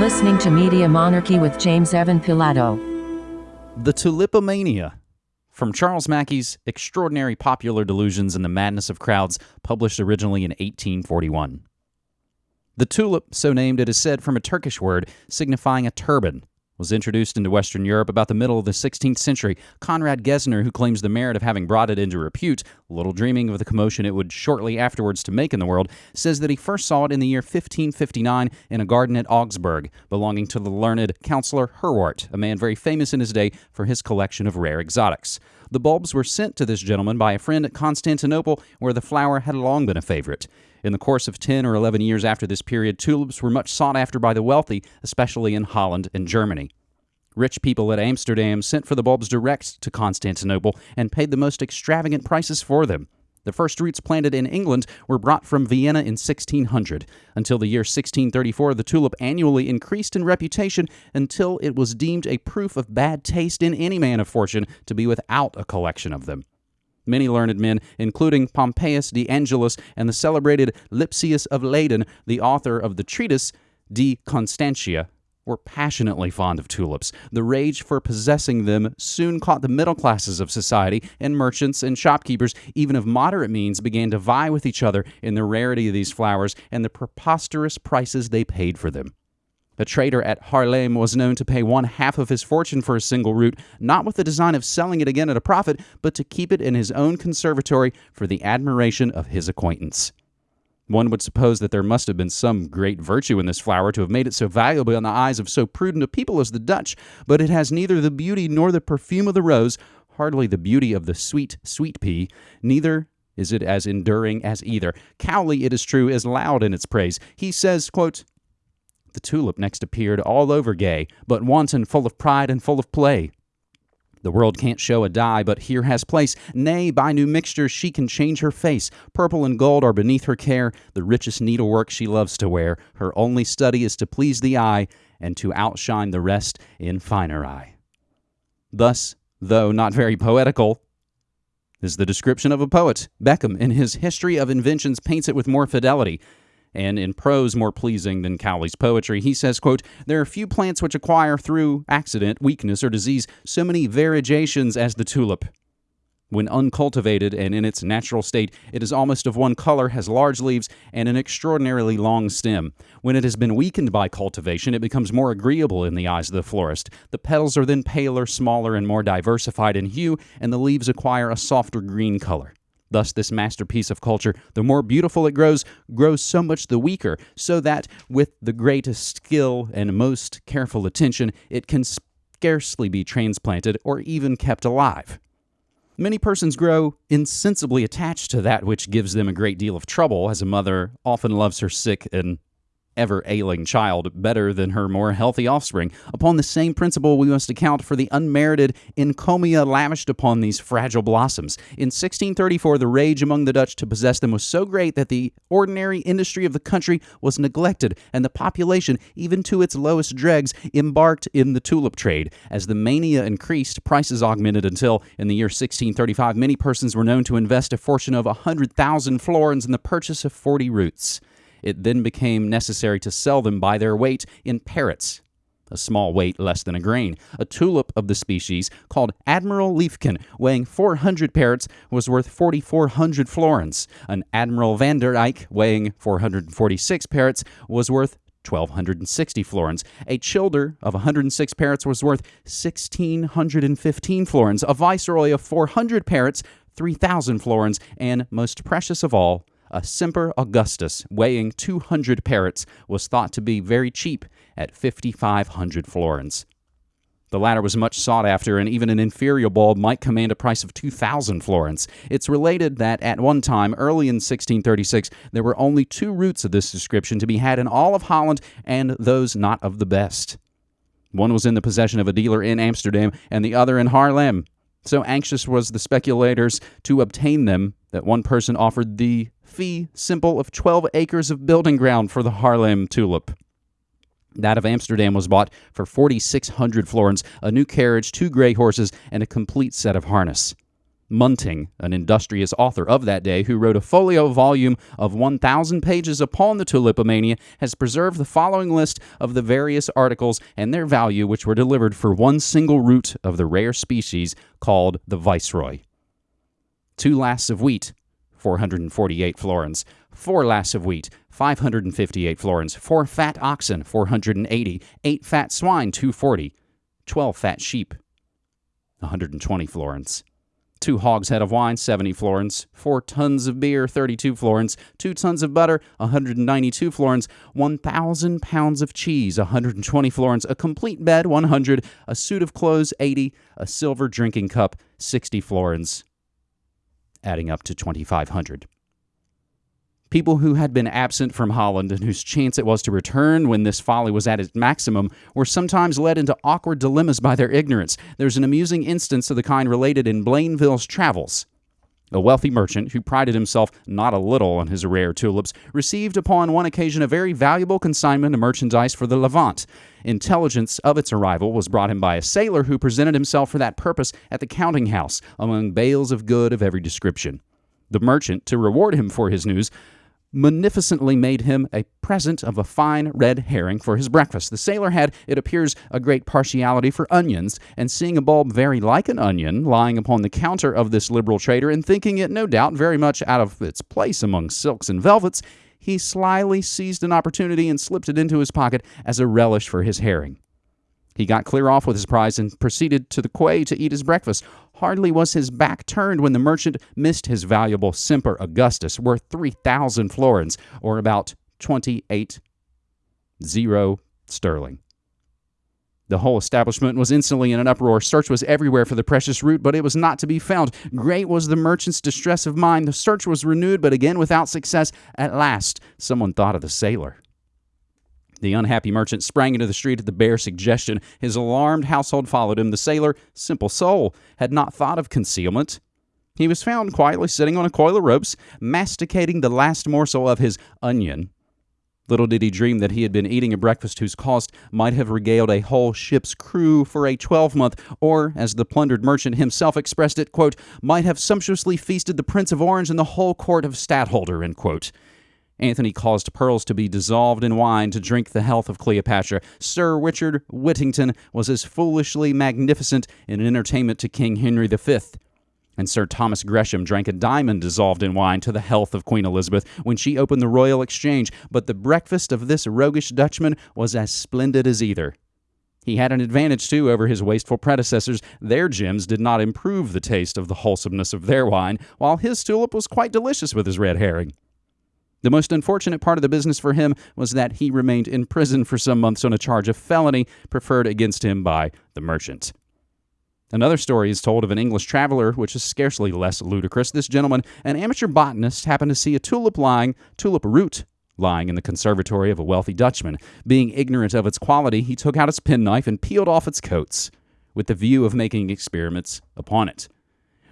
listening to Media Monarchy with James Evan Pilato. The Tulipomania. From Charles Mackay's Extraordinary Popular Delusions and the Madness of Crowds, published originally in 1841. The tulip, so named, it is said from a Turkish word signifying a turban, was introduced into Western Europe about the middle of the 16th century. Conrad Gesner, who claims the merit of having brought it into repute, little dreaming of the commotion it would shortly afterwards to make in the world, says that he first saw it in the year 1559 in a garden at Augsburg, belonging to the learned Councillor Herwart, a man very famous in his day for his collection of rare exotics. The bulbs were sent to this gentleman by a friend at Constantinople, where the flower had long been a favorite. In the course of 10 or 11 years after this period, tulips were much sought after by the wealthy, especially in Holland and Germany. Rich people at Amsterdam sent for the bulbs direct to Constantinople and paid the most extravagant prices for them. The first roots planted in England were brought from Vienna in 1600. Until the year 1634, the tulip annually increased in reputation until it was deemed a proof of bad taste in any man of fortune to be without a collection of them. Many learned men, including Pompeius de Angelis and the celebrated Lipsius of Leyden, the author of the treatise De Constantia, were passionately fond of tulips. The rage for possessing them soon caught the middle classes of society, and merchants and shopkeepers, even of moderate means, began to vie with each other in the rarity of these flowers and the preposterous prices they paid for them. A trader at Haarlem was known to pay one half of his fortune for a single root, not with the design of selling it again at a profit, but to keep it in his own conservatory for the admiration of his acquaintance. One would suppose that there must have been some great virtue in this flower to have made it so valuable in the eyes of so prudent a people as the Dutch, but it has neither the beauty nor the perfume of the rose, hardly the beauty of the sweet, sweet pea, neither is it as enduring as either. Cowley, it is true, is loud in its praise. He says, quote, the tulip next appeared all over gay, but wanton, full of pride and full of play. The world can't show a dye, but here has place. Nay, by new mixtures she can change her face. Purple and gold are beneath her care, the richest needlework she loves to wear. Her only study is to please the eye, and to outshine the rest in finer eye. Thus, though not very poetical, is the description of a poet. Beckmann, in his History of Inventions, paints it with more fidelity and in prose more pleasing than Cowley's poetry. He says, quote, There are few plants which acquire through accident, weakness, or disease so many variegations as the tulip. When uncultivated and in its natural state, it is almost of one color, has large leaves, and an extraordinarily long stem. When it has been weakened by cultivation, it becomes more agreeable in the eyes of the florist. The petals are then paler, smaller, and more diversified in hue, and the leaves acquire a softer green color. Thus, this masterpiece of culture, the more beautiful it grows, grows so much the weaker, so that with the greatest skill and most careful attention, it can scarcely be transplanted or even kept alive. Many persons grow insensibly attached to that which gives them a great deal of trouble, as a mother often loves her sick and ever ailing child better than her more healthy offspring. Upon the same principle, we must account for the unmerited encomia lavished upon these fragile blossoms. In 1634, the rage among the Dutch to possess them was so great that the ordinary industry of the country was neglected, and the population, even to its lowest dregs, embarked in the tulip trade. As the mania increased, prices augmented until, in the year 1635, many persons were known to invest a fortune of a 100,000 florins in the purchase of 40 roots. It then became necessary to sell them by their weight in perits, a small weight less than a grain. A tulip of the species, called Admiral Liefken, weighing 400 perits, was worth 4,400 florins. An Admiral van der Eyck, weighing 446 perits, was worth 1,260 florins. A childer of 106 perits was worth 1,615 florins. A viceroy of 400 parrots, 3,000 florins. And most precious of all, a Semper Augustus weighing 200 perits was thought to be very cheap at 5,500 florins. The latter was much sought after, and even an inferior bulb might command a price of 2,000 florins. It's related that at one time, early in 1636, there were only two roots of this description to be had in all of Holland, and those not of the best. One was in the possession of a dealer in Amsterdam, and the other in Haarlem. So anxious was the speculators to obtain them that one person offered the fee simple of 12 acres of building ground for the Haarlem tulip. That of Amsterdam was bought for 4,600 florins, a new carriage, two gray horses, and a complete set of harness. Munting, an industrious author of that day who wrote a folio volume of 1,000 pages upon the tulipomania, has preserved the following list of the various articles and their value which were delivered for one single root of the rare species called the Viceroy. Two lasts of wheat, 448 florins. Four lasts of wheat, 558 florins. Four fat oxen, 480. Eight fat swine, 240. Twelve fat sheep, 120 florins two hogshead of wine, 70 florins, four tons of beer, 32 florins, two tons of butter, 192 florins, 1,000 pounds of cheese, 120 florins, a complete bed, 100, a suit of clothes, 80, a silver drinking cup, 60 florins, adding up to 2,500. People who had been absent from Holland and whose chance it was to return when this folly was at its maximum were sometimes led into awkward dilemmas by their ignorance. There's an amusing instance of the kind related in Blainville's Travels. A wealthy merchant, who prided himself not a little on his rare tulips, received upon one occasion a very valuable consignment of merchandise for the Levant. Intelligence of its arrival was brought him by a sailor who presented himself for that purpose at the counting house among bales of good of every description. The merchant, to reward him for his news, munificently made him a present of a fine red herring for his breakfast. The sailor had, it appears, a great partiality for onions, and seeing a bulb very like an onion lying upon the counter of this liberal trader, and thinking it no doubt very much out of its place among silks and velvets, he slyly seized an opportunity and slipped it into his pocket as a relish for his herring. He got clear off with his prize and proceeded to the quay to eat his breakfast. Hardly was his back turned when the merchant missed his valuable Semper Augustus, worth 3,000 florins, or about 28 zero sterling. The whole establishment was instantly in an uproar. Search was everywhere for the precious root, but it was not to be found. Great was the merchant's distress of mind. The search was renewed, but again without success. At last, someone thought of the sailor. The unhappy merchant sprang into the street at the bare suggestion. His alarmed household followed him. The sailor, simple soul, had not thought of concealment. He was found quietly sitting on a coil of ropes, masticating the last morsel of his onion. Little did he dream that he had been eating a breakfast whose cost might have regaled a whole ship's crew for a twelvemonth, or, as the plundered merchant himself expressed it, quote, might have sumptuously feasted the Prince of Orange and the whole court of Stadtholder. Anthony caused pearls to be dissolved in wine to drink the health of Cleopatra. Sir Richard Whittington was as foolishly magnificent in an entertainment to King Henry V. And Sir Thomas Gresham drank a diamond dissolved in wine to the health of Queen Elizabeth when she opened the Royal Exchange. But the breakfast of this roguish Dutchman was as splendid as either. He had an advantage, too, over his wasteful predecessors. Their gems did not improve the taste of the wholesomeness of their wine, while his tulip was quite delicious with his red herring. The most unfortunate part of the business for him was that he remained in prison for some months on a charge of felony preferred against him by the merchant. Another story is told of an English traveler, which is scarcely less ludicrous. This gentleman, an amateur botanist, happened to see a tulip lying, tulip root lying in the conservatory of a wealthy Dutchman. Being ignorant of its quality, he took out his penknife and peeled off its coats, with the view of making experiments upon it.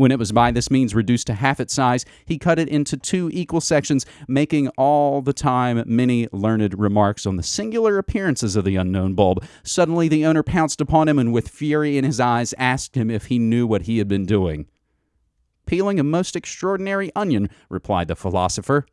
When it was by this means reduced to half its size, he cut it into two equal sections, making all the time many learned remarks on the singular appearances of the unknown bulb. Suddenly the owner pounced upon him and, with fury in his eyes, asked him if he knew what he had been doing. Peeling a most extraordinary onion, replied the philosopher.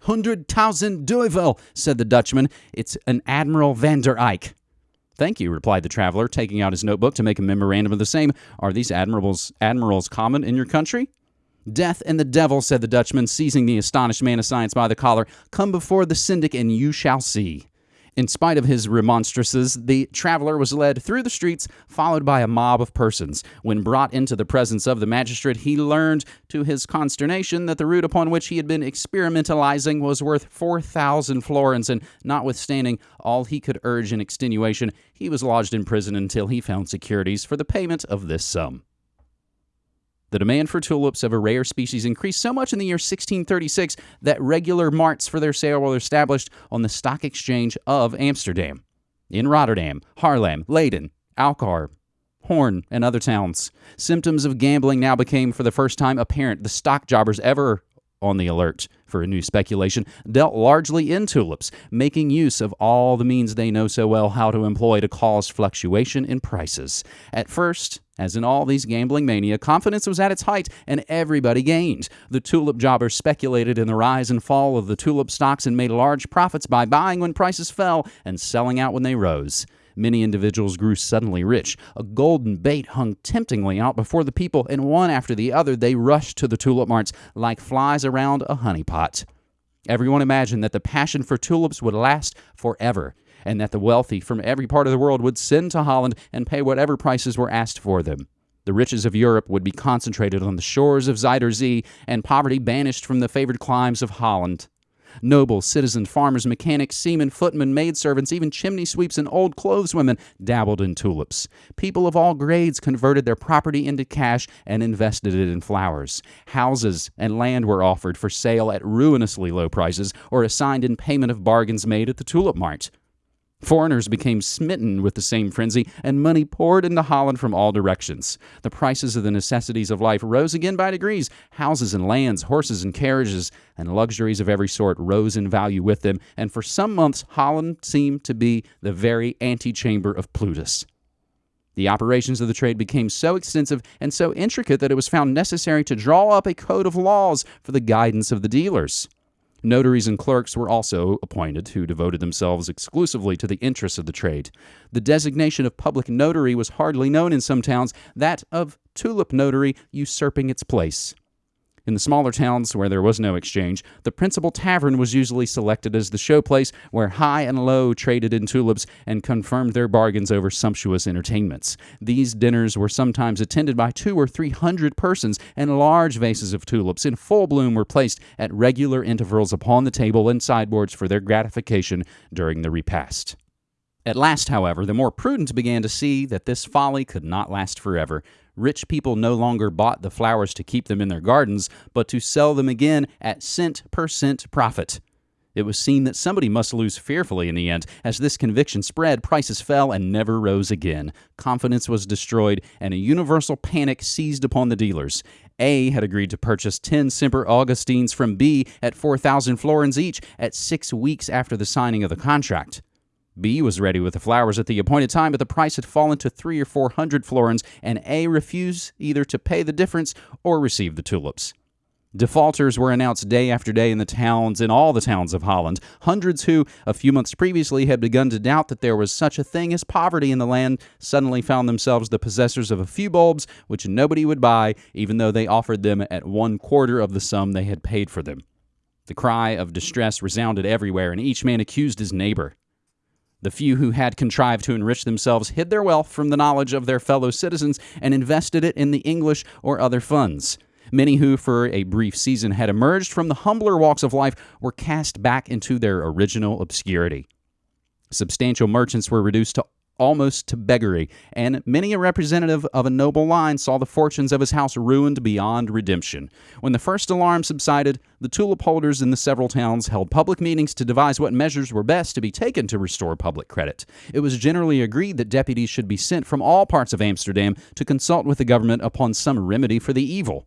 Hundred thousand duivel, said the Dutchman. It's an Admiral van der Eyck. Thank you, replied the traveler, taking out his notebook to make a memorandum of the same. Are these admirals, admirals common in your country? Death and the devil, said the Dutchman, seizing the astonished man of science by the collar. Come before the syndic and you shall see. In spite of his remonstrances, the traveler was led through the streets, followed by a mob of persons. When brought into the presence of the magistrate, he learned, to his consternation, that the root upon which he had been experimentalizing was worth 4,000 florins, and notwithstanding all he could urge in extenuation, he was lodged in prison until he found securities for the payment of this sum. The demand for tulips of a rare species increased so much in the year 1636 that regular marts for their sale were established on the stock exchange of Amsterdam, in Rotterdam, Haarlem, Leyden, Alkmaar, Hoorn, and other towns. Symptoms of gambling now became for the first time apparent. The stock jobbers, ever on the alert for a new speculation, dealt largely in tulips, making use of all the means they know so well how to employ to cause fluctuation in prices. At first, As in all these gambling mania, confidence was at its height and everybody gained. The tulip jobbers speculated in the rise and fall of the tulip stocks and made large profits by buying when prices fell and selling out when they rose. Many individuals grew suddenly rich. A golden bait hung temptingly out before the people, and one after the other they rushed to the tulip marts like flies around a honeypot. Everyone imagined that the passion for tulips would last forever and that the wealthy from every part of the world would send to Holland and pay whatever prices were asked for them. The riches of Europe would be concentrated on the shores of Zuider Zee, and poverty banished from the favored climes of Holland. Nobles, citizens, farmers, mechanics, seamen, footmen, maidservants, even chimney sweeps and old clotheswomen dabbled in tulips. People of all grades converted their property into cash and invested it in flowers. Houses and land were offered for sale at ruinously low prices or assigned in payment of bargains made at the tulip mart. Foreigners became smitten with the same frenzy, and money poured into Holland from all directions. The prices of the necessities of life rose again by degrees. Houses and lands, horses and carriages, and luxuries of every sort rose in value with them, and for some months Holland seemed to be the very antechamber of Plutus. The operations of the trade became so extensive and so intricate that it was found necessary to draw up a code of laws for the guidance of the dealers. Notaries and clerks were also appointed who devoted themselves exclusively to the interests of the trade. The designation of public notary was hardly known in some towns, that of tulip notary usurping its place. In the smaller towns where there was no exchange, the principal tavern was usually selected as the showplace where high and low traded in tulips and confirmed their bargains over sumptuous entertainments. These dinners were sometimes attended by two or three hundred persons, and large vases of tulips in full bloom were placed at regular intervals upon the table and sideboards for their gratification during the repast. At last, however, the more prudent began to see that this folly could not last forever. Rich people no longer bought the flowers to keep them in their gardens, but to sell them again at cent per cent profit. It was seen that somebody must lose fearfully in the end. As this conviction spread, prices fell and never rose again. Confidence was destroyed, and a universal panic seized upon the dealers. A had agreed to purchase 10 Semper Augustines from B at 4,000 florins each at six weeks after the signing of the contract. B was ready with the flowers at the appointed time, but the price had fallen to three or four hundred florins, and A refused either to pay the difference or receive the tulips. Defaulters were announced day after day in the towns, in all the towns of Holland. Hundreds who, a few months previously, had begun to doubt that there was such a thing as poverty in the land, suddenly found themselves the possessors of a few bulbs which nobody would buy, even though they offered them at one quarter of the sum they had paid for them. The cry of distress resounded everywhere, and each man accused his neighbor. The few who had contrived to enrich themselves hid their wealth from the knowledge of their fellow citizens and invested it in the English or other funds. Many who, for a brief season, had emerged from the humbler walks of life were cast back into their original obscurity. Substantial merchants were reduced to almost to beggary, and many a representative of a noble line saw the fortunes of his house ruined beyond redemption. When the first alarm subsided, the tulip holders in the several towns held public meetings to devise what measures were best to be taken to restore public credit. It was generally agreed that deputies should be sent from all parts of Amsterdam to consult with the government upon some remedy for the evil.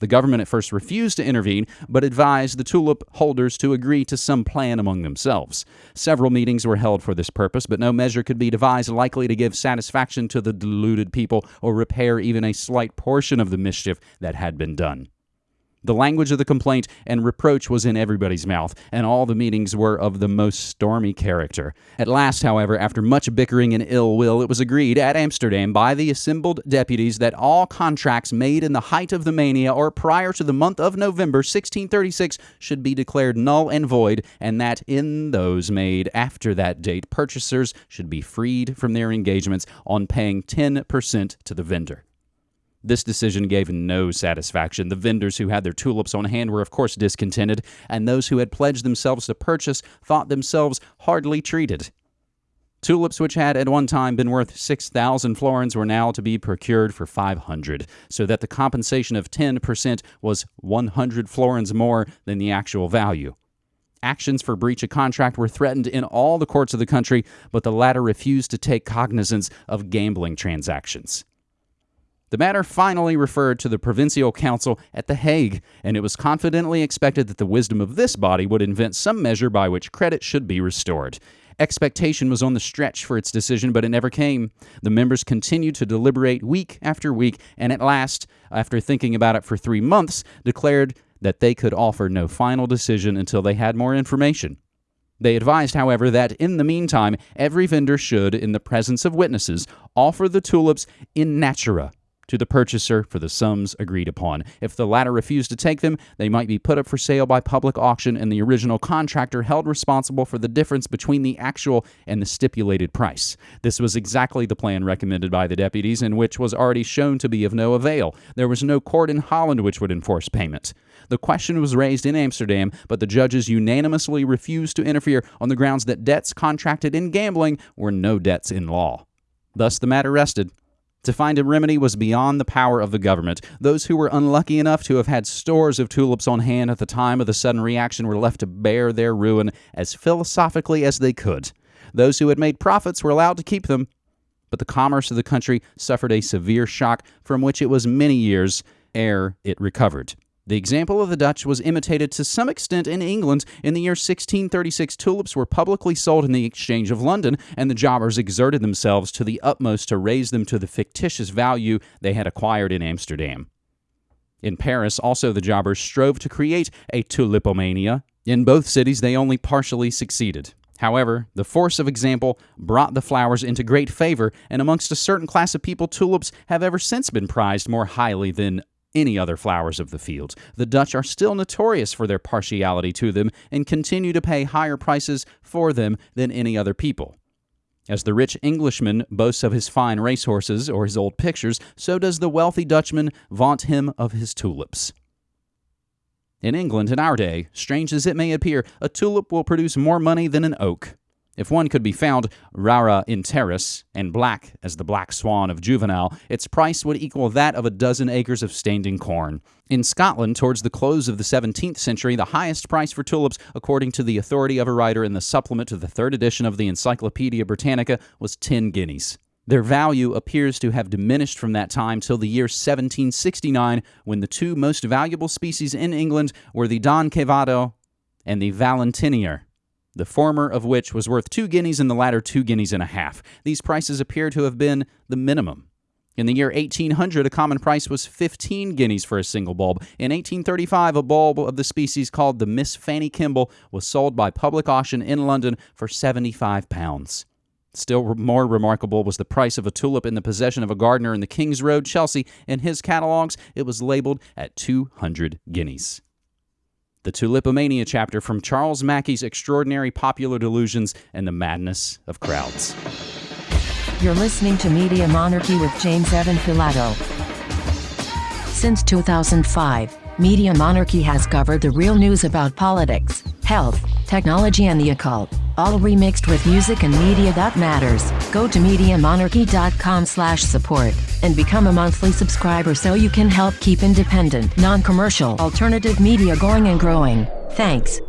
The government at first refused to intervene, but advised the tulip holders to agree to some plan among themselves. Several meetings were held for this purpose, but no measure could be devised likely to give satisfaction to the deluded people or repair even a slight portion of the mischief that had been done. The language of the complaint and reproach was in everybody's mouth, and all the meetings were of the most stormy character. At last, however, after much bickering and ill will, it was agreed at Amsterdam by the assembled deputies that all contracts made in the height of the mania or prior to the month of November 1636 should be declared null and void, and that in those made after that date, purchasers should be freed from their engagements on paying 10% to the vendor. This decision gave no satisfaction. The vendors who had their tulips on hand were, of course, discontented, and those who had pledged themselves to purchase thought themselves hardly treated. Tulips, which had at one time been worth 6,000 florins, were now to be procured for 500, so that the compensation of 10% was 100 florins more than the actual value. Actions for breach of contract were threatened in all the courts of the country, but the latter refused to take cognizance of gambling transactions. The matter finally referred to the Provincial Council at The Hague, and it was confidently expected that the wisdom of this body would invent some measure by which credit should be restored. Expectation was on the stretch for its decision, but it never came. The members continued to deliberate week after week, and at last, after thinking about it for three months, declared that they could offer no final decision until they had more information. They advised, however, that in the meantime, every vendor should, in the presence of witnesses, offer the tulips in natura to the purchaser for the sums agreed upon. If the latter refused to take them, they might be put up for sale by public auction and the original contractor held responsible for the difference between the actual and the stipulated price. This was exactly the plan recommended by the deputies and which was already shown to be of no avail. There was no court in Holland which would enforce payment. The question was raised in Amsterdam, but the judges unanimously refused to interfere on the grounds that debts contracted in gambling were no debts in law. Thus the matter rested. To find a remedy was beyond the power of the government. Those who were unlucky enough to have had stores of tulips on hand at the time of the sudden reaction were left to bear their ruin as philosophically as they could. Those who had made profits were allowed to keep them, but the commerce of the country suffered a severe shock from which it was many years ere it recovered. The example of the Dutch was imitated to some extent in England. In the year 1636, tulips were publicly sold in the Exchange of London, and the jobbers exerted themselves to the utmost to raise them to the fictitious value they had acquired in Amsterdam. In Paris, also, the jobbers strove to create a tulipomania. In both cities, they only partially succeeded. However, the force of example brought the flowers into great favor, and amongst a certain class of people, tulips have ever since been prized more highly than any other flowers of the fields. The Dutch are still notorious for their partiality to them and continue to pay higher prices for them than any other people. As the rich Englishman boasts of his fine racehorses or his old pictures, so does the wealthy Dutchman vaunt him of his tulips. In England, in our day, strange as it may appear, a tulip will produce more money than an oak. If one could be found rara in terris and black as the black swan of Juvenal, its price would equal that of a dozen acres of standing corn. In Scotland, towards the close of the 17th century, the highest price for tulips, according to the authority of a writer in the supplement to the third edition of the Encyclopedia Britannica, was 10 guineas. Their value appears to have diminished from that time till the year 1769, when the two most valuable species in England were the Don Quevedo and the Valentinier the former of which was worth two guineas and the latter two guineas and a half. These prices appear to have been the minimum. In the year 1800, a common price was 15 guineas for a single bulb. In 1835, a bulb of the species called the Miss Fanny Kemble was sold by public auction in London for 75 pounds. Still more remarkable was the price of a tulip in the possession of a gardener in the King's Road, Chelsea. In his catalogues, it was labeled at 200 guineas the Tulipomania chapter from Charles Mackay's Extraordinary Popular Delusions and the Madness of Crowds. You're listening to Media Monarchy with James Evan Pilato. Since 2005, Media Monarchy has covered the real news about politics, health, technology, and the occult, all remixed with music and media that matters. Go to MediaMonarchy.com slash support and become a monthly subscriber so you can help keep independent, non-commercial, alternative media going and growing. Thanks.